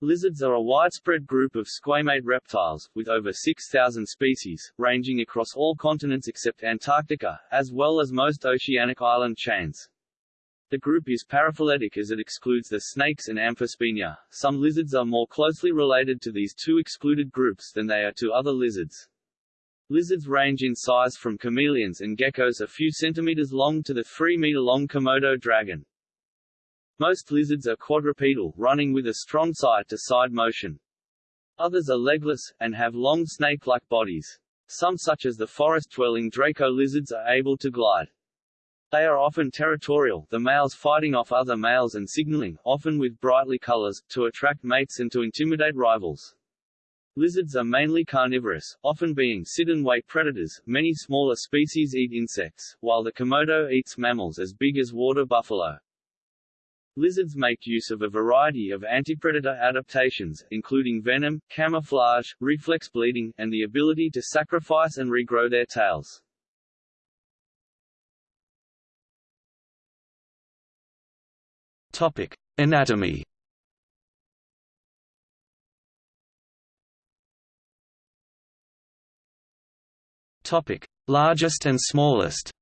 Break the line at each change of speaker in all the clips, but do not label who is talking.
Lizards are a widespread group of squamate reptiles, with over 6,000 species, ranging across all continents except Antarctica, as well as most oceanic island chains. The group is paraphyletic as it excludes the snakes and Amphisbaenia. Some lizards are more closely related to these two excluded groups than they are to other lizards. Lizards range in size from chameleons and geckos a few centimeters long to the 3-meter-long Komodo dragon. Most lizards are quadrupedal, running with a strong side-to-side motion. Others are legless, and have long snake-like bodies. Some such as the forest-dwelling Draco lizards are able to glide. They are often territorial, the males fighting off other males and signaling, often with brightly colors, to attract mates and to intimidate rivals. Lizards are mainly carnivorous, often being sit-and-wait predators. Many smaller species eat insects, while the Komodo eats mammals as big as water buffalo. Lizards make use of a variety of antipredator adaptations, including venom, camouflage, reflex bleeding, and the ability to sacrifice and regrow their tails.
Topic: Anatomy. Topic: Largest and smallest.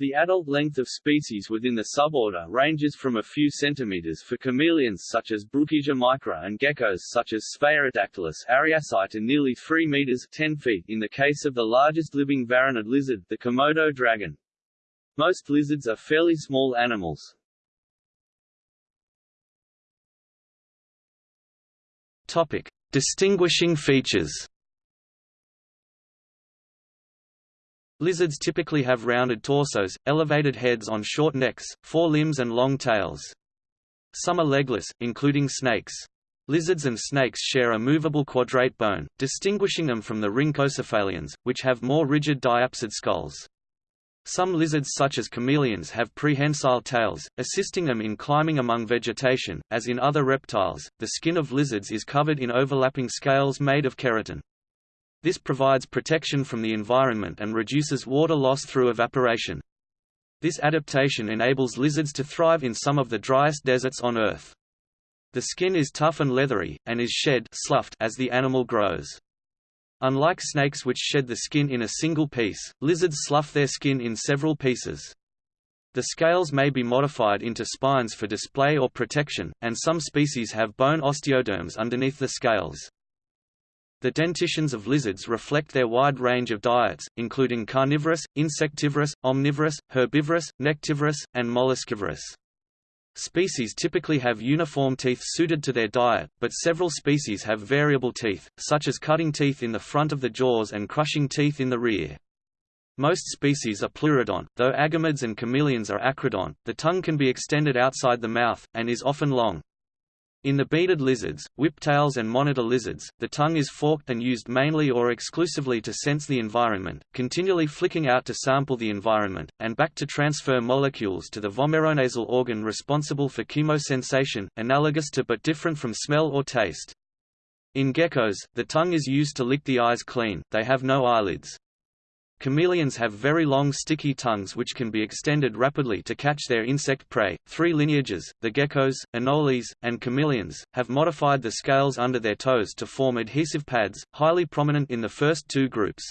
The adult length of species within the suborder ranges from a few centimeters for chameleons such as Brookesia micra and geckos such as Sphaerodactylus ariasi to nearly 3 meters 10 feet in the case of the largest living varanid lizard, the Komodo dragon. Most lizards are fairly small animals.
Topic: Distinguishing features. Lizards typically have rounded torsos, elevated heads on short necks, four limbs and long tails. Some are legless, including snakes. Lizards and snakes share a movable quadrate bone, distinguishing them from the rhynchocephalians, which have more rigid diapsid skulls. Some lizards such as chameleons have prehensile tails, assisting them in climbing among vegetation. As in other reptiles, the skin of lizards is covered in overlapping scales made of keratin. This provides protection from the environment and reduces water loss through evaporation. This adaptation enables lizards to thrive in some of the driest deserts on Earth. The skin is tough and leathery, and is shed sloughed as the animal grows. Unlike snakes which shed the skin in a single piece, lizards slough their skin in several pieces. The scales may be modified into spines for display or protection, and some species have bone osteoderms underneath the scales. The dentitions of lizards reflect their wide range of diets, including carnivorous, insectivorous, omnivorous, herbivorous, nectivorous, and molluscivorous. Species typically have uniform teeth suited to their diet, but several species have variable teeth, such as cutting teeth in the front of the jaws and crushing teeth in the rear. Most species are pleurodont, though agamids and chameleons are acrodont. The tongue can be extended outside the mouth, and is often long. In the beaded lizards, whiptails and monitor lizards, the tongue is forked and used mainly or exclusively to sense the environment, continually flicking out to sample the environment, and back to transfer molecules to the vomeronasal organ responsible for chemosensation, analogous to but different from smell or taste. In geckos, the tongue is used to lick the eyes clean, they have no eyelids. Chameleons have very long sticky tongues which can be extended rapidly to catch their insect prey. Three lineages, the geckos, anoles, and chameleons, have modified the scales under their toes to form adhesive pads, highly prominent in the first two groups.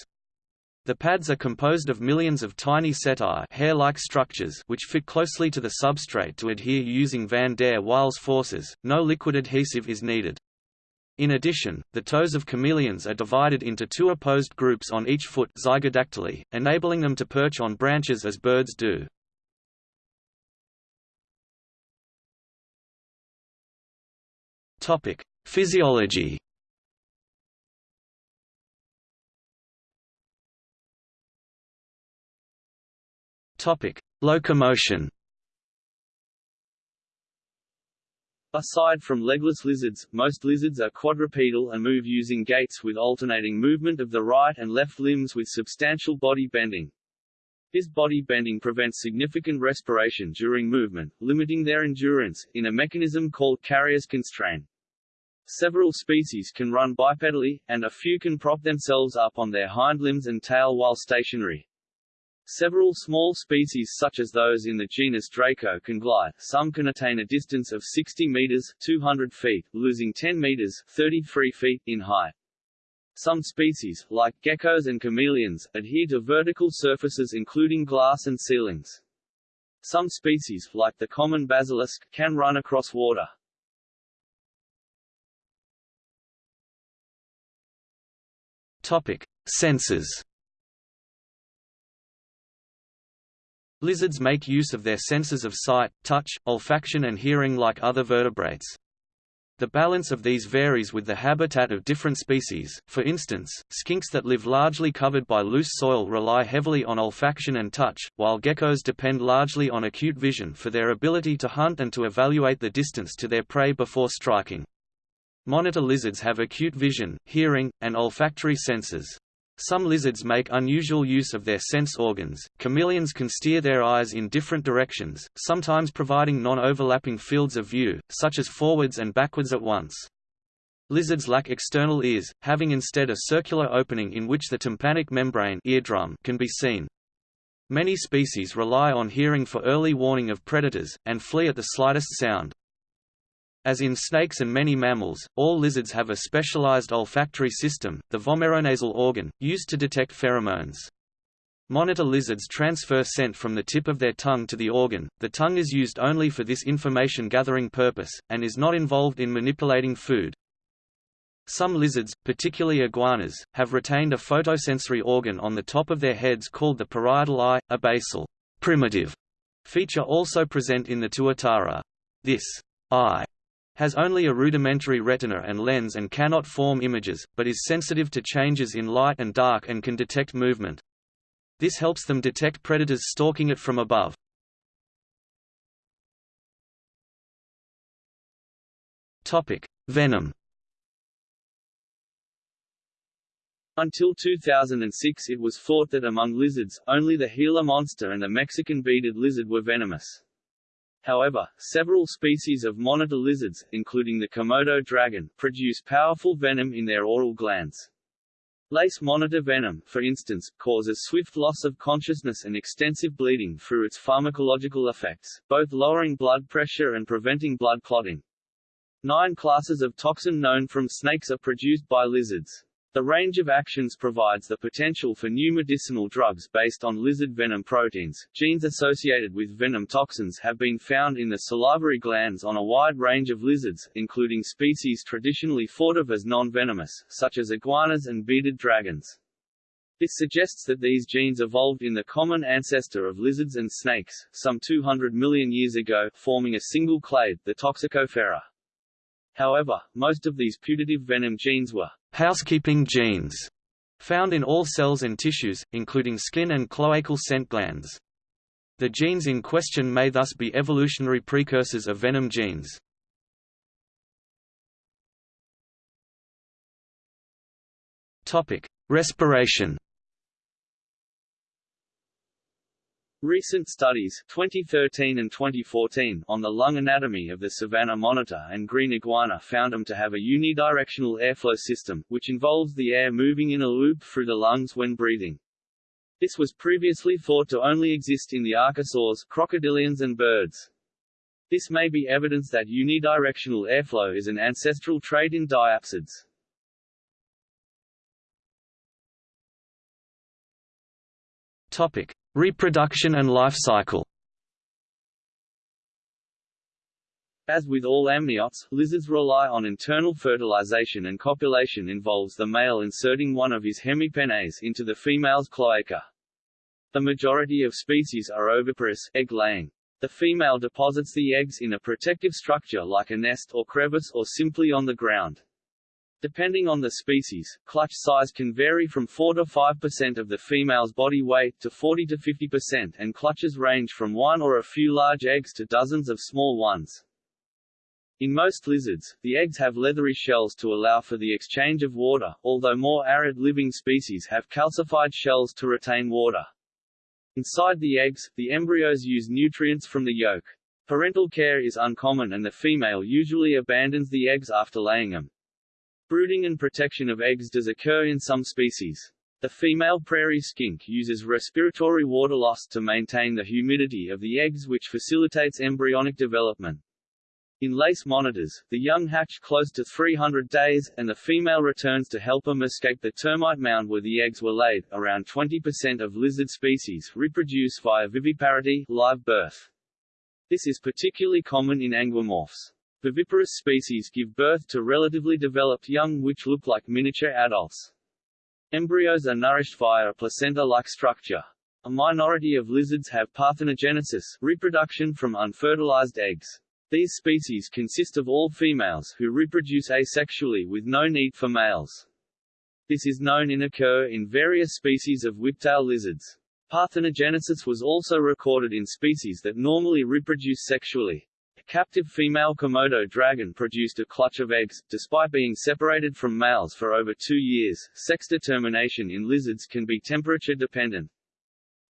The pads are composed of millions of tiny setae hair-like structures which fit closely to the substrate to adhere using van der Waals forces. No liquid adhesive is needed. In addition, the toes of chameleons are divided into two opposed groups on each foot zygodactyly, enabling them to perch on branches as birds do. Topic: Physiology. Topic: Locomotion.
Aside from legless lizards, most lizards are quadrupedal and move using gaits with alternating movement of the right and left limbs with substantial body bending. This body bending prevents significant respiration during movement, limiting their endurance, in a mechanism called carrier's constraint. Several species can run bipedally, and a few can prop themselves up on their hind limbs and tail while stationary. Several small species such as those in the genus Draco can glide, some can attain a distance of 60 meters 200 feet, losing 10 meters 33 feet in height. Some species, like geckos and chameleons, adhere to vertical surfaces including glass and ceilings. Some species, like the common basilisk, can run across water.
Topic: Senses. Lizards make use of their senses of sight, touch, olfaction and hearing like other vertebrates. The balance of these varies with the habitat of different species, for instance, skinks that live largely covered by loose soil rely heavily on olfaction and touch, while geckos depend largely on acute vision for their ability to hunt and to evaluate the distance to their prey before striking. Monitor lizards have acute vision, hearing, and olfactory senses. Some lizards make unusual use of their sense organs. Chameleons can steer their eyes in different directions, sometimes providing non-overlapping fields of view, such as forwards and backwards at once. Lizards lack external ears, having instead a circular opening in which the tympanic membrane eardrum can be seen. Many species rely on hearing for early warning of predators, and flee at the slightest sound. As in snakes and many mammals, all lizards have a specialized olfactory system, the vomeronasal organ, used to detect pheromones. Monitor lizards transfer scent from the tip of their tongue to the organ. The tongue is used only for this information gathering purpose, and is not involved in manipulating food. Some lizards, particularly iguanas, have retained a photosensory organ on the top of their heads called the parietal eye, a basal primitive feature also present in the tuatara. This eye has only a rudimentary retina and lens and cannot form images, but is sensitive to changes in light and dark and can detect movement. This helps them detect predators stalking it from above. Venom
Until 2006 it was thought that among lizards, only the Gila monster and the Mexican beaded lizard were venomous. However, several species of monitor lizards, including the Komodo dragon, produce powerful venom in their oral glands. Lace monitor venom, for instance, causes swift loss of consciousness and extensive bleeding through its pharmacological effects, both lowering blood pressure and preventing blood clotting. Nine classes of toxin known from snakes are produced by lizards. The range of actions provides the potential for new medicinal drugs based on lizard venom proteins. Genes associated with venom toxins have been found in the salivary glands on a wide range of lizards, including species traditionally thought of as non-venomous, such as iguanas and bearded dragons. This suggests that these genes evolved in the common ancestor of lizards and snakes, some 200 million years ago, forming a single clade, the Toxicophera. However, most of these putative venom genes were
housekeeping genes found in all cells and tissues, including skin and cloacal scent glands. The genes in question may thus be evolutionary precursors of venom genes. Respiration
Recent studies 2013 and 2014 on the lung anatomy of the savanna monitor and green iguana found them to have a unidirectional airflow system, which involves the air moving in a loop through the lungs when breathing. This was previously thought to only exist in the archosaurs, crocodilians and birds. This may be evidence that unidirectional airflow is an ancestral trait in diapsids.
Topic: Reproduction and life cycle.
As with all amniotes, lizards rely on internal fertilization and copulation involves the male inserting one of his hemipenes into the female's cloaca. The majority of species are oviparous egg-laying. The female deposits the eggs in a protective structure like a nest or crevice or simply on the ground. Depending on the species, clutch size can vary from 4 to 5% of the female's body weight to 40 to 50% and clutches range from one or a few large eggs to dozens of small ones. In most lizards, the eggs have leathery shells to allow for the exchange of water, although more arid living species have calcified shells to retain water. Inside the eggs, the embryos use nutrients from the yolk. Parental care is uncommon and the female usually abandons the eggs after laying them. Brooding and protection of eggs does occur in some species. The female prairie skink uses respiratory water loss to maintain the humidity of the eggs which facilitates embryonic development. In lace monitors, the young hatch close to 300 days, and the female returns to help them escape the termite mound where the eggs were laid. Around 20% of lizard species reproduce via viviparity live birth. This is particularly common in anguimorphs. Viviparous species give birth to relatively developed young which look like miniature adults. Embryos are nourished via a placenta-like structure. A minority of lizards have parthenogenesis reproduction from unfertilized eggs. These species consist of all females who reproduce asexually with no need for males. This is known and occur in various species of whiptail lizards. Parthenogenesis was also recorded in species that normally reproduce sexually. Captive female Komodo dragon produced a clutch of eggs, despite being separated from males for over two years. Sex determination in lizards can be temperature dependent.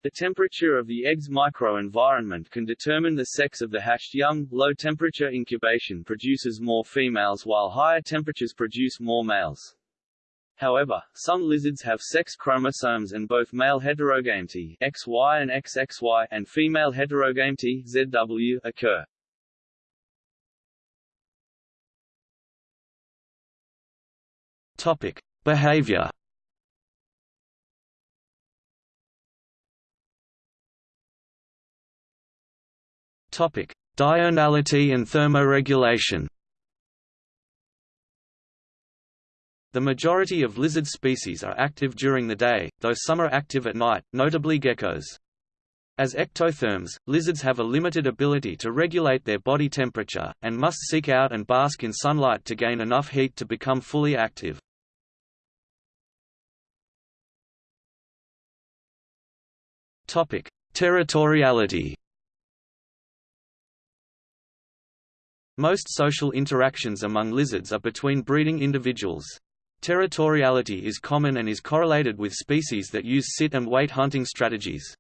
The temperature of the egg's microenvironment can determine the sex of the hatched young. Low temperature incubation produces more females while higher temperatures produce more males. However, some lizards have sex chromosomes and both male heterogamety XY and XXY and female heterogamety ZW occur.
Topic: Behavior Topic: Diurnality and thermoregulation. The majority of lizard species are active during the day, though some are active at night, notably geckos. As ectotherms, lizards have a limited ability to regulate their body temperature, and must seek out and bask in sunlight to gain enough heat to become fully active. Territoriality Most social interactions among lizards are between breeding individuals. Territoriality is common and is correlated with species that use sit-and-wait hunting strategies.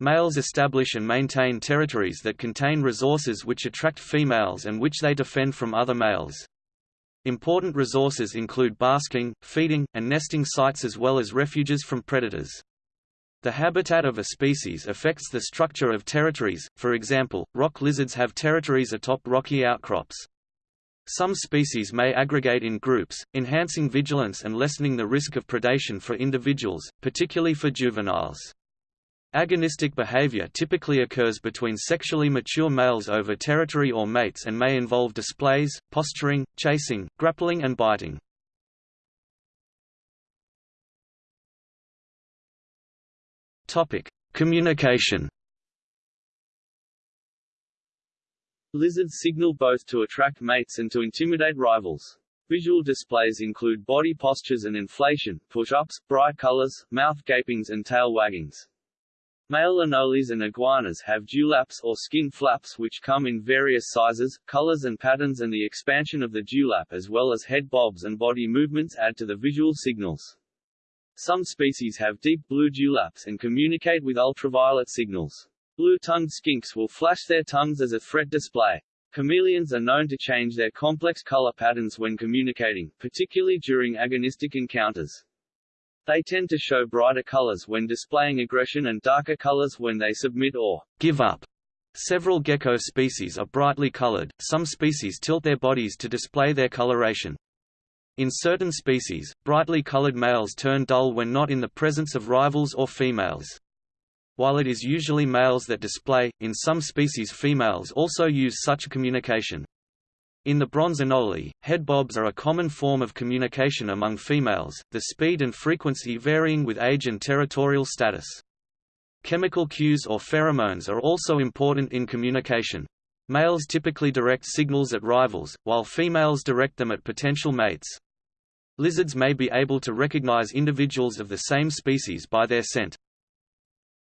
Males establish and maintain territories that contain resources which attract females and which they defend from other males. Important resources include basking, feeding, and nesting sites as well as refuges from predators. The habitat of a species affects the structure of territories, for example, rock lizards have territories atop rocky outcrops. Some species may aggregate in groups, enhancing vigilance and lessening the risk of predation for individuals, particularly for juveniles. Agonistic behavior typically occurs between sexually mature males over territory or mates and may involve displays, posturing, chasing, grappling and biting. Topic: Communication.
Lizards signal both to attract mates and to intimidate rivals. Visual displays include body postures and inflation, push-ups, bright colors, mouth gapings and tail waggings. Male anoles and iguanas have dewlaps or skin flaps which come in various sizes, colors and patterns and the expansion of the dewlap as well as head bobs and body movements add to the visual signals. Some species have deep blue dewlaps and communicate with ultraviolet signals. Blue-tongued skinks will flash their tongues as a threat display. Chameleons are known to change their complex color patterns when communicating, particularly during agonistic encounters. They tend to show brighter colors when displaying aggression and darker colors when they submit or
give up. Several gecko species are brightly colored, some species tilt their bodies to display their coloration. In certain species, brightly colored males turn dull when not in the presence of rivals or females. While it is usually males that display, in some species females also use such communication. In the bronze anole, head bobs are a common form of communication among females, the speed and frequency varying with age and territorial status. Chemical cues or pheromones are also important in communication. Males typically direct signals at rivals, while females direct them at potential mates. Lizards may be able to recognize individuals of the same species by their scent.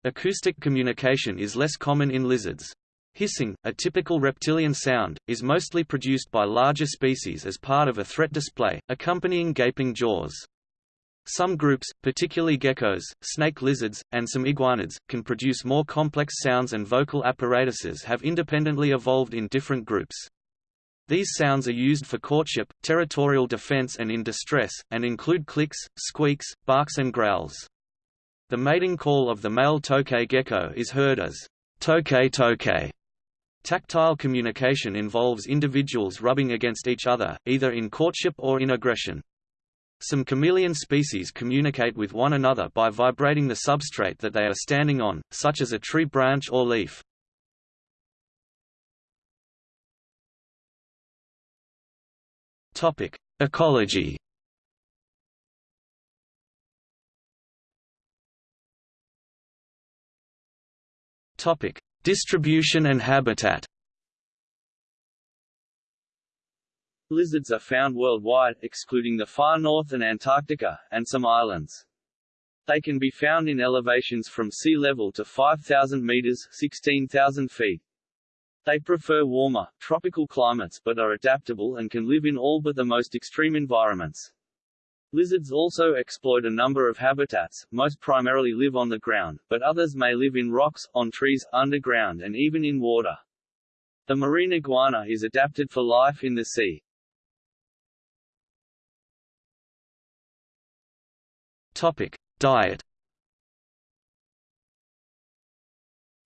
Acoustic communication is less common in lizards. Hissing, a typical reptilian sound, is mostly produced by larger species as part of a threat display, accompanying gaping jaws. Some groups, particularly geckos, snake lizards, and some iguanids, can produce more complex sounds and vocal apparatuses have independently evolved in different groups. These sounds are used for courtship, territorial defense and in distress, and include clicks, squeaks, barks and growls. The mating call of the male tokay gecko is heard as tokay tokay. Tactile communication involves individuals rubbing against each other, either in courtship or in aggression. Some chameleon species communicate with one another by vibrating the substrate that they are standing on, such as a tree branch or leaf. Topic: Ecology. Topic: Distribution and habitat.
Lizards are found worldwide, excluding the far north and Antarctica, and some islands. They can be found in elevations from sea level to 5,000 meters 16,000 feet. They prefer warmer, tropical climates but are adaptable and can live in all but the most extreme environments. Lizards also exploit a number of habitats, most primarily live on the ground, but others may live in rocks, on trees, underground and even in water. The marine iguana is adapted for life in the sea.
Topic: Diet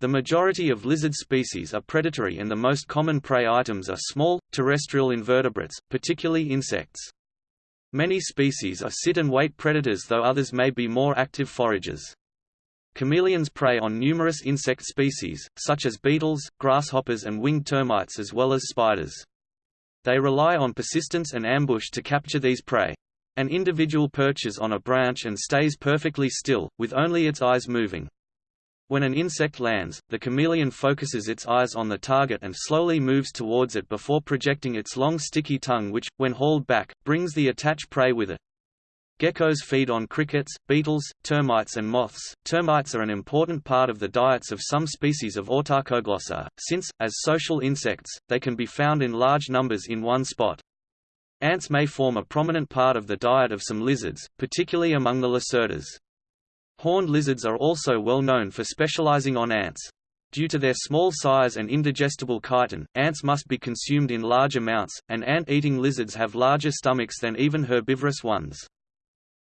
The majority of lizard species are predatory and the most common prey items are small, terrestrial invertebrates, particularly insects. Many species are sit-and-wait predators though others may be more active foragers. Chameleons prey on numerous insect species, such as beetles, grasshoppers and winged termites as well as spiders. They rely on persistence and ambush to capture these prey. An individual perches on a branch and stays perfectly still, with only its eyes moving. When an insect lands, the chameleon focuses its eyes on the target and slowly moves towards it before projecting its long sticky tongue which, when hauled back, brings the attached prey with it. Geckos feed on crickets, beetles, termites and moths. Termites are an important part of the diets of some species of Autarchoglossa, since, as social insects, they can be found in large numbers in one spot. Ants may form a prominent part of the diet of some lizards, particularly among the lacertas. Horned lizards are also well known for specializing on ants. Due to their small size and indigestible chitin, ants must be consumed in large amounts, and ant-eating lizards have larger stomachs than even herbivorous ones.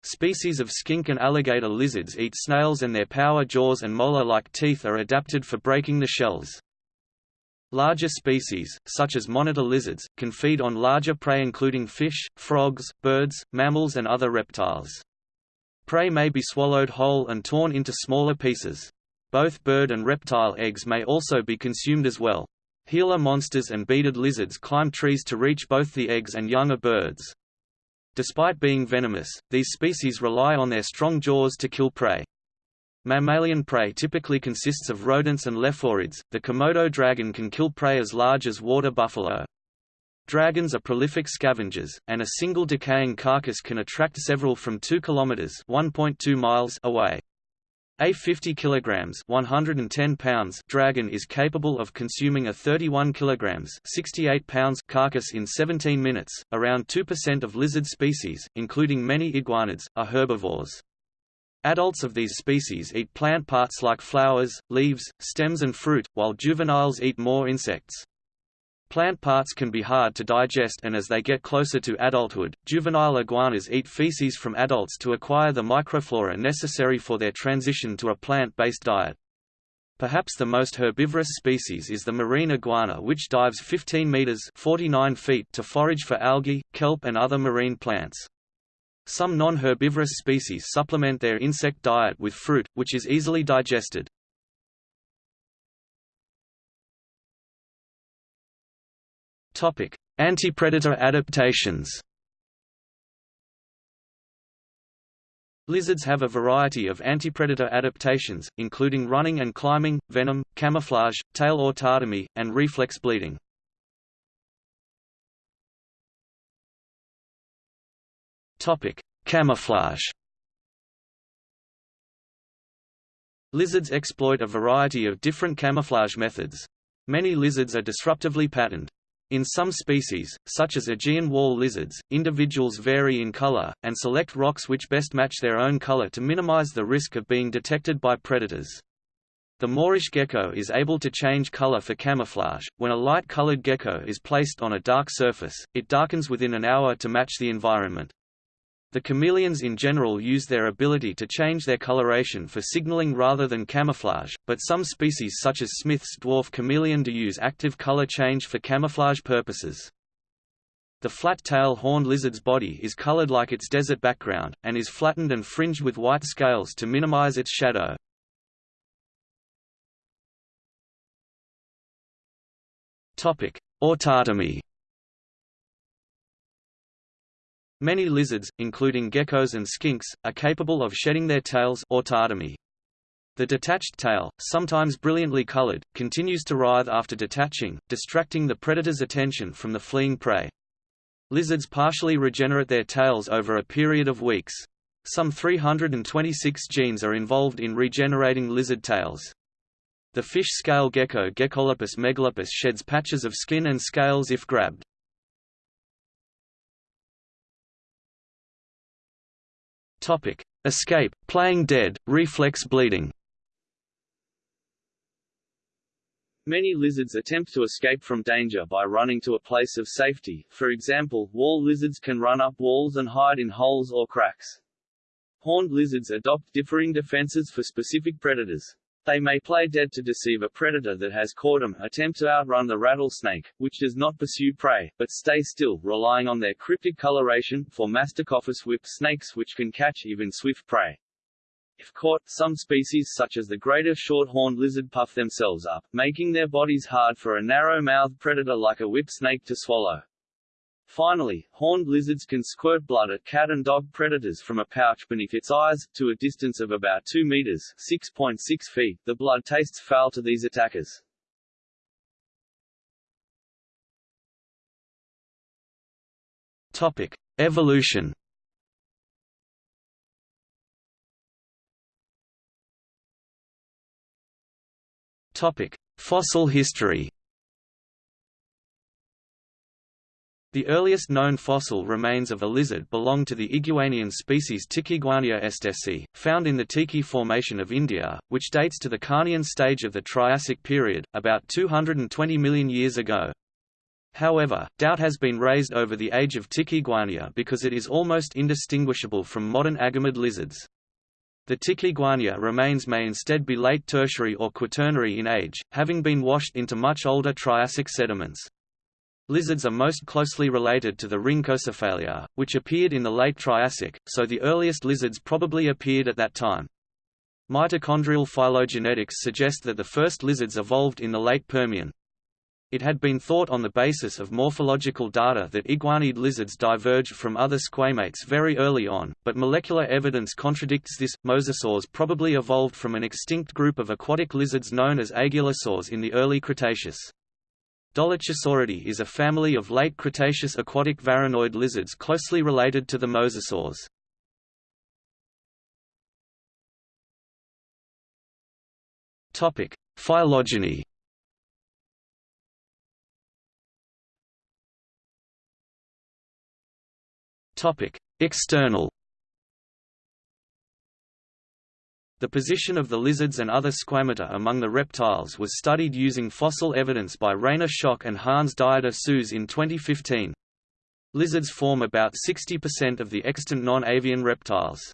Species of skink and alligator lizards eat snails and their power jaws and molar-like teeth are adapted for breaking the shells. Larger species, such as monitor lizards, can feed on larger prey including fish, frogs, birds, mammals and other reptiles. Prey may be swallowed whole and torn into smaller pieces. Both bird and reptile eggs may also be consumed as well. Gila monsters and beaded lizards climb trees to reach both the eggs and young of birds. Despite being venomous, these species rely on their strong jaws to kill prey. Mammalian prey typically consists of rodents and leporids. The Komodo dragon can kill prey as large as water buffalo. Dragons are prolific scavengers, and a single decaying carcass can attract several from 2 kilometers (1.2 miles) away. A 50 kilograms (110 pounds) dragon is capable of consuming a 31 kilograms (68 pounds) carcass in 17 minutes. Around 2% of lizard species, including many iguanids, are herbivores. Adults of these species eat plant parts like flowers, leaves, stems and fruit, while juveniles eat more insects. Plant parts can be hard to digest and as they get closer to adulthood, juvenile iguanas eat feces from adults to acquire the microflora necessary for their transition to a plant-based diet. Perhaps the most herbivorous species is the marine iguana which dives 15 meters 49 feet to forage for algae, kelp and other marine plants. Some non-herbivorous species supplement their insect diet with fruit, which is easily digested. Topic: Anti-predator adaptations. Lizards have a variety of anti-predator adaptations, including running and climbing, venom, camouflage, tail autotomy, and reflex bleeding. Topic: Camouflage. Lizards exploit a variety of different camouflage methods. Many lizards are disruptively patterned. In some species, such as Aegean wall lizards, individuals vary in color, and select rocks which best match their own color to minimize the risk of being detected by predators. The Moorish gecko is able to change color for camouflage. When a light-colored gecko is placed on a dark surface, it darkens within an hour to match the environment. The chameleons in general use their ability to change their coloration for signaling rather than camouflage, but some species such as Smith's dwarf chameleon do use active color change for camouflage purposes. The flat-tail horned lizard's body is colored like its desert background, and is flattened and fringed with white scales to minimize its shadow. Autotomy Many lizards, including geckos and skinks, are capable of shedding their tails autotomy. The detached tail, sometimes brilliantly colored, continues to writhe after detaching, distracting the predator's attention from the fleeing prey. Lizards partially regenerate their tails over a period of weeks. Some 326 genes are involved in regenerating lizard tails. The fish scale gecko Geckolepis megalepis sheds patches of skin and scales if grabbed. Topic: Escape, playing dead, reflex bleeding.
Many lizards attempt to escape from danger by running to a place of safety, for example, wall lizards can run up walls and hide in holes or cracks. Horned lizards adopt differing defenses for specific predators. They may play dead to deceive a predator that has caught them, attempt to outrun the rattlesnake, which does not pursue prey, but stay still, relying on their cryptic coloration, for Masticophis whip snakes which can catch even swift prey. If caught, some species such as the greater short-horned lizard puff themselves up, making their bodies hard for a narrow-mouthed predator like a whip snake to swallow. Finally, horned lizards can squirt blood at cat and dog predators from a pouch beneath its eyes, to a distance of about 2 meters 6.6 feet. The blood tastes foul to these attackers.
Topic: Evolution. Topic: Fossil history. The earliest known fossil remains of a lizard belong to the Iguanian species Tikiguania estesi, found in the Tiki Formation of India, which dates to the Carnian stage of the Triassic period, about 220 million years ago. However, doubt has been raised over the age of Tikiguania because it is almost indistinguishable from modern agamid lizards. The Tikiguania remains may instead be late tertiary or quaternary in age, having been washed into much older Triassic sediments. Lizards are most closely related to the Rhynchocephalia, which appeared in the late Triassic, so the earliest lizards probably appeared at that time. Mitochondrial phylogenetics suggest that the first lizards evolved in the late Permian. It had been thought on the basis of morphological data that iguanid lizards diverged from other squamates very early on, but molecular evidence contradicts this. Mosasaurs probably evolved from an extinct group of aquatic lizards known as aigialosaurs in the early Cretaceous. Dolichosauridae is a family of late Cretaceous aquatic varanoid lizards closely related to the mosasaurs. Topic: Phylogeny. Topic: External. The position of the lizards and other squamata among the reptiles was studied using fossil evidence by Rainer Schoch and Hans Dieter Sues in 2015. Lizards form about 60% of the extant non-avian reptiles.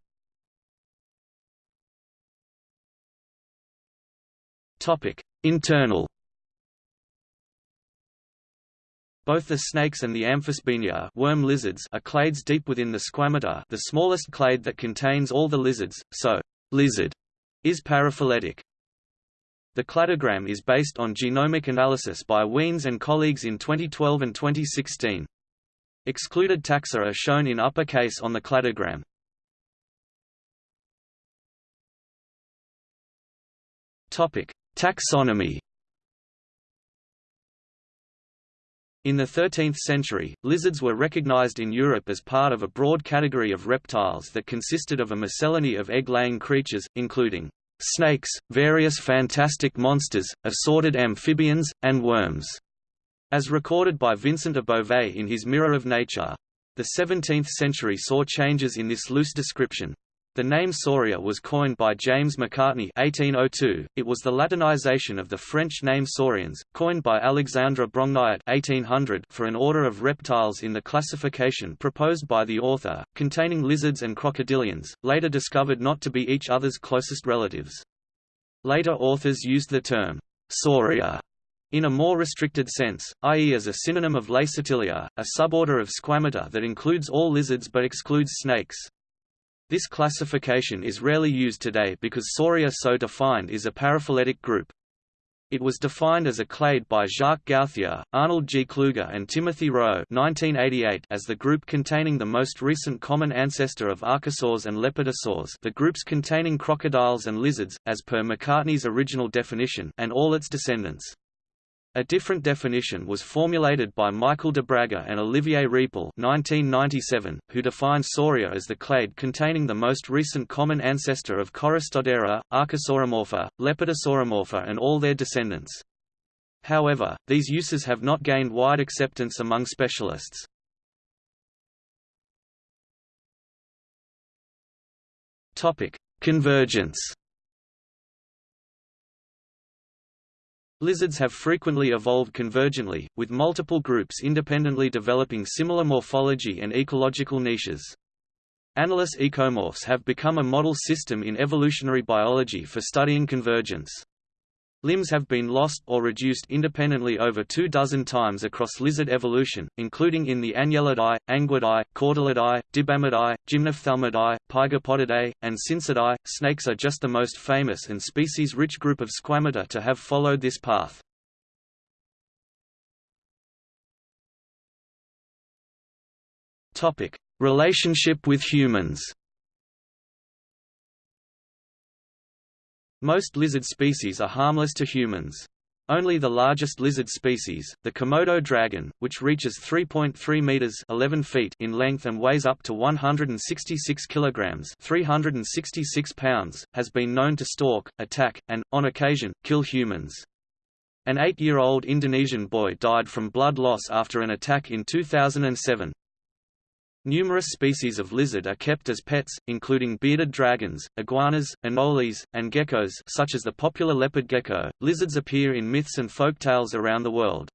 Internal Both the snakes and the Amphisbaenia worm lizards are clades deep within the squamata the smallest clade that contains all the lizards, so lizard is paraphyletic. The cladogram is based on genomic analysis by Wiens and colleagues in 2012 and 2016. Excluded taxa are shown in uppercase on the cladogram. Taxonomy. In the 13th century, lizards were recognized in Europe as part of a broad category of reptiles that consisted of a miscellany of egg-laying creatures, including snakes, various fantastic monsters, assorted amphibians, and worms, as recorded by Vincent of Beauvais in his Mirror of Nature. The 17th century saw changes in this loose description. The name Sauria was coined by James Macartney 1802. It was the Latinization of the French name Saurians, coined by Alexandre Brongniart 1800 for an order of reptiles in the classification proposed by the author, containing lizards and crocodilians, later discovered not to be each other's closest relatives. Later authors used the term Sauria in a more restricted sense, i.e. as a synonym of Lacertilia, a suborder of Squamata that includes all lizards but excludes snakes. This classification is rarely used today because Sauria so defined is a paraphyletic group. It was defined as a clade by Jacques Gauthier, Arnold G. Kluger and Timothy Rowe 1988 as the group containing the most recent common ancestor of archosaurs and lepidosaurs the groups containing crocodiles and lizards, as per Macartney's original definition and all its descendants. A different definition was formulated by Michael de Braga and Olivier Rieppel 1997, who defined Sauria as the clade containing the most recent common ancestor of Choristodera, Archosauromorpha, Lepidosauromorpha and all their descendants. However, these uses have not gained wide acceptance among specialists. Convergence Lizards have frequently evolved convergently, with multiple groups independently developing similar morphology and ecological niches. Anolis ecomorphs have become a model system in evolutionary biology for studying convergence. Limbs have been lost or reduced independently over two dozen times across lizard evolution, including in the Anniellidae, Anguidae, Cordylidae, Dibamidae, Gymnophthalmidae, Pygopodidae, and Scincidae. Snakes are just the most famous and species-rich group of squamata to have followed this path. Topic: Relationship with humans. Most lizard species are harmless to humans. Only the largest lizard species, the Komodo dragon, which reaches 3.3 meters (11 feet) in length and weighs up to 166 kilograms (366 pounds), has been known to stalk, attack, and on occasion kill humans. An 8-year-old Indonesian boy died from blood loss after an attack in 2007. Numerous species of lizard are kept as pets, including bearded dragons, iguanas, anoles, and geckos such as the popular leopard gecko. Lizards appear in myths and folk tales around the world.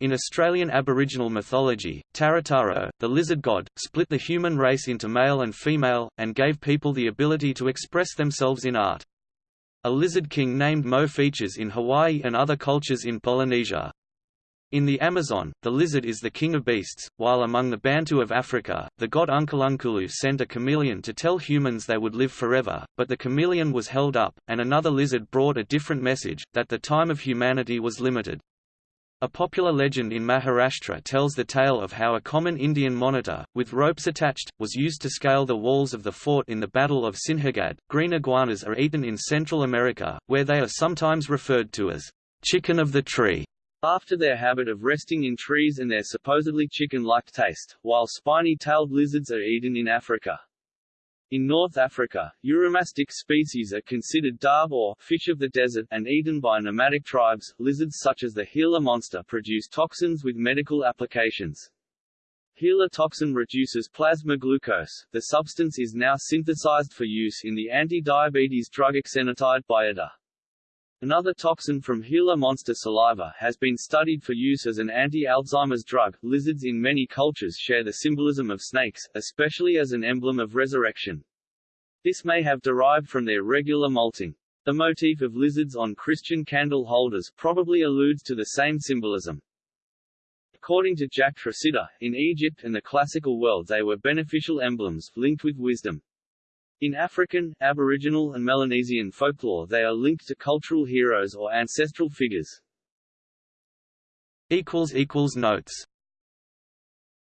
In Australian Aboriginal mythology, Tarataro, the lizard god, split the human race into male and female, and gave people the ability to express themselves in art. A lizard king named Mo features in Hawaii and other cultures in Polynesia. In the Amazon, the lizard is the king of beasts, while among the Bantu of Africa, the god Unkulunkulu sent a chameleon to tell humans they would live forever, but the chameleon was held up, and another lizard brought a different message, that the time of humanity was limited. A popular legend in Maharashtra tells the tale of how a common Indian monitor, with ropes attached, was used to scale the walls of the fort in the Battle of Sinhagad. Green iguanas are eaten in Central America, where they are sometimes referred to as chicken of the tree.
After their habit of resting in trees and their supposedly chicken-like taste, while spiny-tailed lizards are eaten in Africa. In North Africa, Uromastyx species are considered dab or fish of the desert and eaten by nomadic tribes. Lizards such as the Gila monster produce toxins with medical applications. Gila toxin reduces plasma glucose. The substance is now synthesized for use in the anti-diabetes drug exenatide Byetta. Another toxin from Gila monster saliva has been studied for use as an anti-Alzheimer's drug. Lizards in many cultures share the symbolism of snakes, especially as an emblem of resurrection. This may have derived from their regular molting. The motif of lizards on Christian candle holders probably alludes to the same symbolism. According to Jack Tresidder, in Egypt and the classical world they were beneficial emblems, linked with wisdom. In African, Aboriginal and Melanesian folklore they are linked to cultural heroes or ancestral figures.
Notes